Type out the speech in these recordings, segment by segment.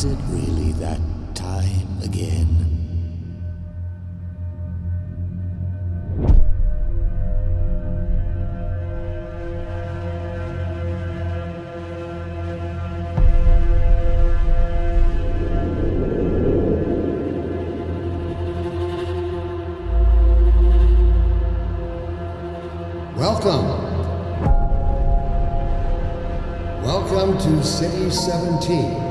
Is it really that time again? Welcome. Welcome to City 17.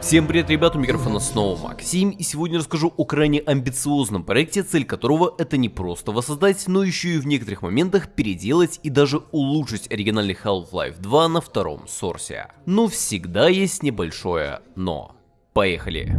Всем привет, ребята, у микрофона снова Максим, и сегодня расскажу о крайне амбициозном проекте, цель которого это не просто воссоздать, но еще и в некоторых моментах переделать и даже улучшить оригинальный Half-Life 2 на втором сорсе. Но всегда есть небольшое но. Поехали!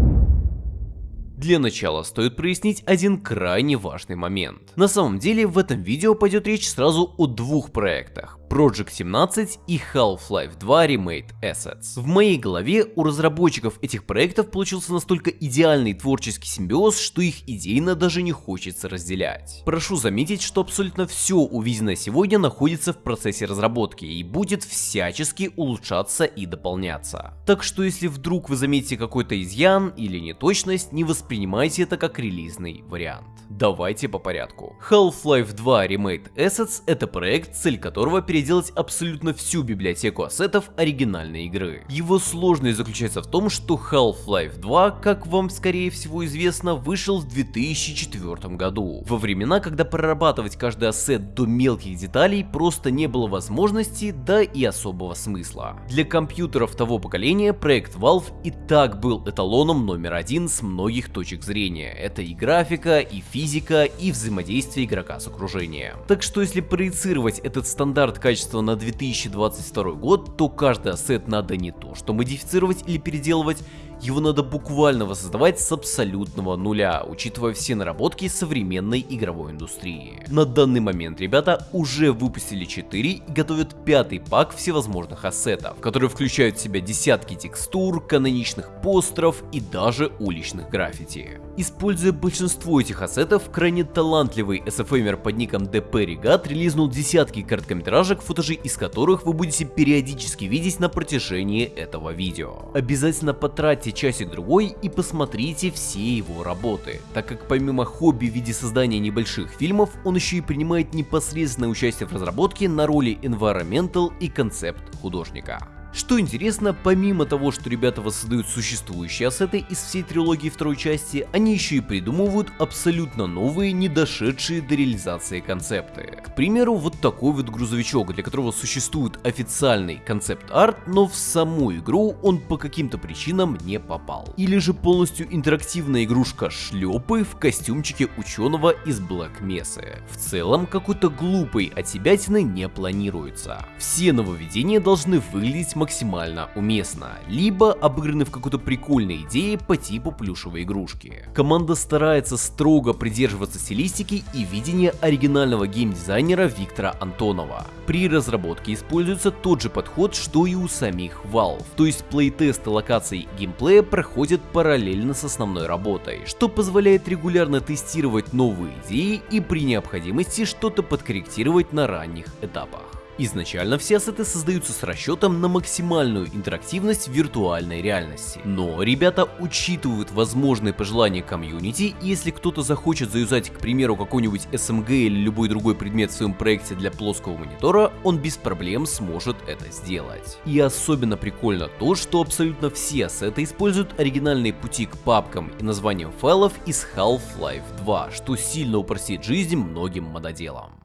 Для начала стоит прояснить один крайне важный момент. На самом деле в этом видео пойдет речь сразу о двух проектах. Project 17 и Half-Life 2 Remade Assets. В моей голове у разработчиков этих проектов получился настолько идеальный творческий симбиоз, что их идейно даже не хочется разделять. Прошу заметить, что абсолютно все увиденное сегодня находится в процессе разработки и будет всячески улучшаться и дополняться. Так что если вдруг вы заметите какой-то изъян или неточность, не воспринимайте это как релизный вариант. Давайте по порядку. Half-Life 2 Remade Assets это проект, цель которого перед переделать абсолютно всю библиотеку ассетов оригинальной игры. Его сложность заключается в том, что Half-Life 2, как вам скорее всего известно, вышел в 2004 году. Во времена, когда прорабатывать каждый ассет до мелких деталей просто не было возможности, да и особого смысла. Для компьютеров того поколения проект Valve и так был эталоном номер один с многих точек зрения. Это и графика, и физика, и взаимодействие игрока с окружением. Так что если проецировать этот стандарт качества на 2022 год, то каждый ассет надо не то что модифицировать или переделывать, его надо буквально воссоздавать с абсолютного нуля, учитывая все наработки современной игровой индустрии. На данный момент ребята уже выпустили 4 и готовят пятый пак всевозможных ассетов, которые включают в себя десятки текстур, каноничных постеров и даже уличных граффити. Используя большинство этих ассетов, крайне талантливый SFMер под ником DP Regat релизнул десятки короткометражек, футажи из которых вы будете периодически видеть на протяжении этого видео. Обязательно потратьте потратьте часик-другой и посмотрите все его работы, так как помимо хобби в виде создания небольших фильмов, он еще и принимает непосредственное участие в разработке на роли environmental и концепт художника. Что интересно, помимо того, что ребята воссоздают существующие ассеты из всей трилогии второй части, они еще и придумывают абсолютно новые, не дошедшие до реализации концепты. К примеру, вот такой вот грузовичок, для которого существует официальный концепт-арт, но в саму игру он по каким-то причинам не попал. Или же полностью интерактивная игрушка шлепы в костюмчике ученого из Black Mesa. В целом, какой-то глупой отсебятины не планируется. Все нововведения должны выглядеть максимально уместно, либо обыграны в какой-то прикольной идее по типу плюшевой игрушки. Команда старается строго придерживаться стилистики и видения оригинального геймдизайнера Виктора Антонова. При разработке используется тот же подход, что и у самих Valve, то есть плейтесты локаций геймплея проходят параллельно с основной работой, что позволяет регулярно тестировать новые идеи и при необходимости что-то подкорректировать на ранних этапах. Изначально все ассеты создаются с расчетом на максимальную интерактивность виртуальной реальности. Но ребята учитывают возможные пожелания комьюнити, и если кто-то захочет заюзать, к примеру, какой-нибудь SMG или любой другой предмет в своем проекте для плоского монитора, он без проблем сможет это сделать. И особенно прикольно то, что абсолютно все ассеты используют оригинальные пути к папкам и названиям файлов из Half-Life 2, что сильно упростит жизнь многим мододелам.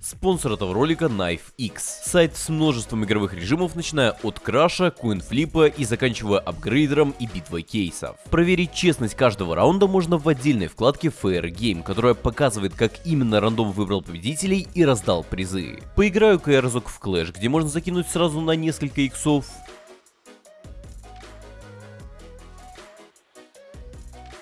Спонсор этого ролика Knife X. Сайт с множеством игровых режимов, начиная от краша, куинфлипа и заканчивая апгрейдером и битвой кейсов. Проверить честность каждого раунда можно в отдельной вкладке Fair Game, которая показывает, как именно рандом выбрал победителей и раздал призы. Поиграю-ка я разок в Clash, где можно закинуть сразу на несколько иксов.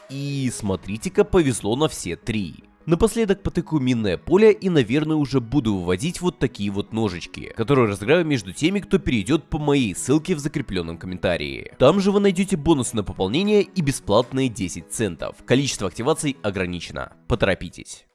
И смотрите-ка, повезло на все три. Напоследок потыкаю минное поле и, наверное, уже буду выводить вот такие вот ножички, которые разыграю между теми, кто перейдет по моей ссылке в закрепленном комментарии. Там же вы найдете бонусы на пополнение и бесплатные 10 центов. Количество активаций ограничено. Поторопитесь.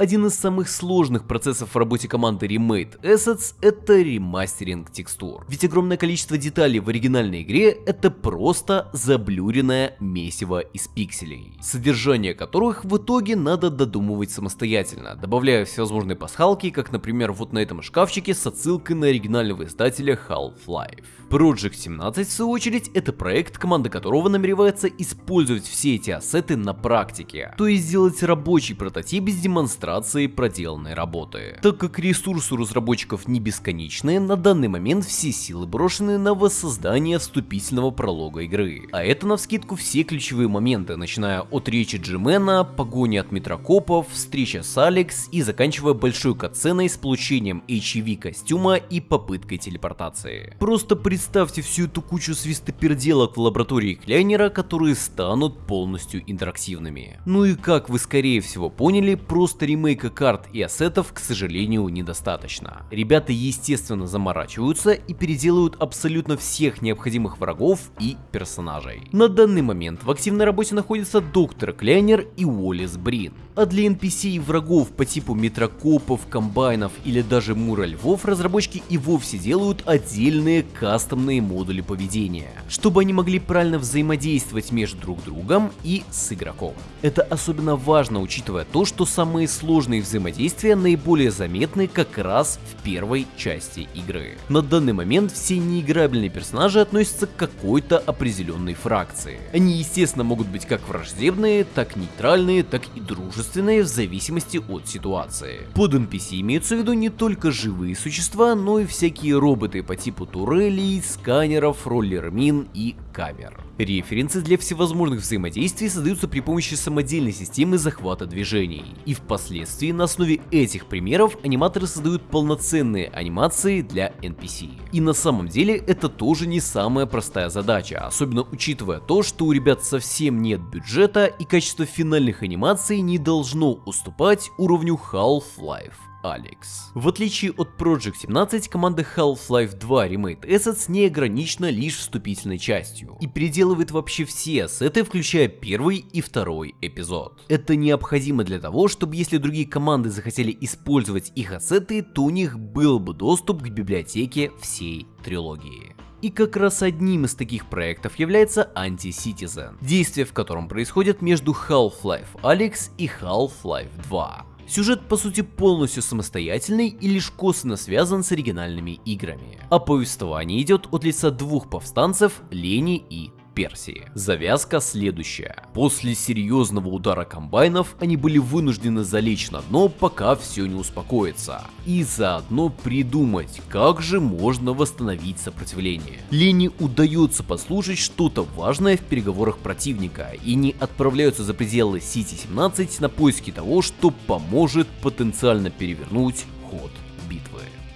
Один из самых сложных процессов в работе команды Remade Assets — это ремастеринг текстур. Ведь огромное количество деталей в оригинальной игре — это просто заблюренное месиво из пикселей, содержание которых в итоге надо додумывать самостоятельно, добавляя всевозможные пасхалки, как, например, вот на этом шкафчике с отсылкой на оригинального издателя Half-Life. Project 17, в свою очередь, это проект, команда которого намеревается использовать все эти ассеты на практике, то есть сделать рабочий прототип с демонстрацией проделанной работы. Так как ресурсы у разработчиков не бесконечные, на данный момент все силы брошены на воссоздание вступительного пролога игры. А это навскидку все ключевые моменты, начиная от речи Джимена, погони от метрокопов, встреча с Алекс и заканчивая большой катсценой с получением HEV костюма и попыткой телепортации. Просто представьте всю эту кучу свистоперделок в лаборатории Кляйнера, которые станут полностью интерактивными. Ну и как вы скорее всего поняли, просто ремейка карт и ассетов, к сожалению, недостаточно. Ребята естественно заморачиваются и переделают абсолютно всех необходимых врагов и персонажей. На данный момент в активной работе находятся Доктор Кляйнер и Уоллес Брин. А для NPC и врагов по типу метрокопов, комбайнов или даже мура львов разработчики и вовсе делают отдельные каст кастомные модули поведения, чтобы они могли правильно взаимодействовать между друг другом и с игроком. Это особенно важно, учитывая то, что самые сложные взаимодействия наиболее заметны как раз в первой части игры. На данный момент все неиграбельные персонажи относятся к какой-то определенной фракции. Они естественно могут быть как враждебные, так нейтральные, так и дружественные в зависимости от ситуации. Под NPC имеются в виду не только живые существа, но и всякие роботы по типу турелей, сканеров, роллер-мин и камер. Референсы для всевозможных взаимодействий создаются при помощи самодельной системы захвата движений. И впоследствии на основе этих примеров аниматоры создают полноценные анимации для NPC. И на самом деле это тоже не самая простая задача, особенно учитывая то, что у ребят совсем нет бюджета и качество финальных анимаций не должно уступать уровню Half-Life. Алекс. В отличие от Project 17, команда Half-Life 2 Remade Assets не ограничена лишь вступительной частью и переделывает вообще все ассеты, включая первый и второй эпизод. Это необходимо для того, чтобы если другие команды захотели использовать их ассеты, то у них был бы доступ к библиотеке всей трилогии. И как раз одним из таких проектов является Anti-Citizen, действие в котором происходит между Half-Life Alyx и Half-Life 2. Сюжет по сути полностью самостоятельный и лишь косвенно связан с оригинальными играми. А повествование идет от лица двух повстанцев Лени и Персии. Завязка следующая. После серьезного удара комбайнов они были вынуждены залечь на дно, пока все не успокоится. И заодно придумать, как же можно восстановить сопротивление. Лене удается послушать что-то важное в переговорах противника и не отправляются за пределы Сити-17 на поиски того, что поможет потенциально перевернуть ход.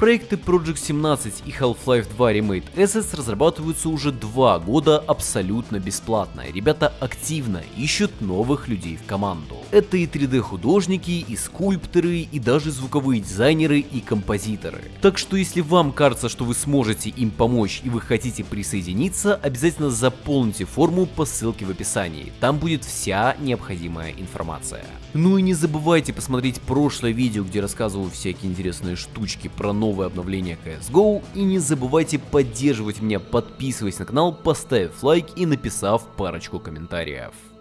Проекты Project 17 и Half-Life 2 Remade Assets разрабатываются уже два года абсолютно бесплатно. Ребята активно ищут новых людей в команду. Это и 3D художники, и скульпторы, и даже звуковые дизайнеры и композиторы. Так что если вам кажется, что вы сможете им помочь и вы хотите присоединиться, обязательно заполните форму по ссылке в описании. Там будет вся необходимая информация. Ну и не забывайте посмотреть прошлое видео, где рассказываю всякие интересные штучки про новые новое обновление CSGO. И не забывайте поддерживать меня, подписываясь на канал, поставив лайк и написав парочку комментариев.